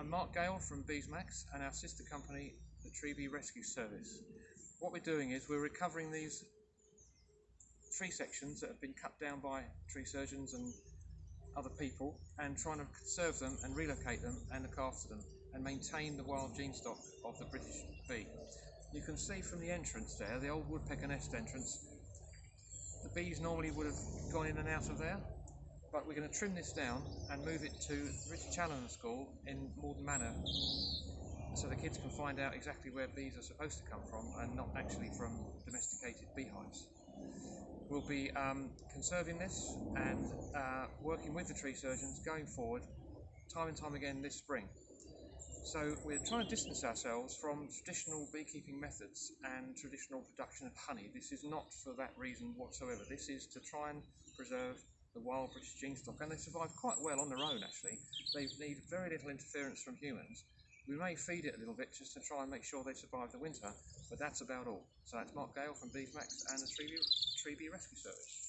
I'm Mark Gale from Beesmax and our sister company, the Tree Bee Rescue Service. What we're doing is we're recovering these tree sections that have been cut down by tree surgeons and other people and trying to conserve them and relocate them and look after them and maintain the wild gene stock of the British bee. You can see from the entrance there, the old woodpecker nest entrance, the bees normally would have gone in and out of there but we're going to trim this down and move it to Richard Challoner School in Malden Manor so the kids can find out exactly where bees are supposed to come from and not actually from domesticated beehives. We'll be um, conserving this and uh, working with the tree surgeons going forward time and time again this spring. So we're trying to distance ourselves from traditional beekeeping methods and traditional production of honey. This is not for that reason whatsoever. This is to try and preserve the wild British gene stock, and they survive quite well on their own actually. They need very little interference from humans. We may feed it a little bit just to try and make sure they survive the winter, but that's about all. So that's Mark Gale from Beesmax and the Tree Tree Bee Rescue Service.